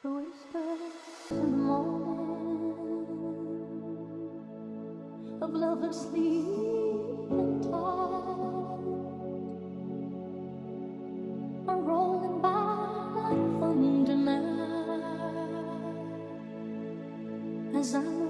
The whispers in the morning of love and sleep and time are rolling by like thunder now as I.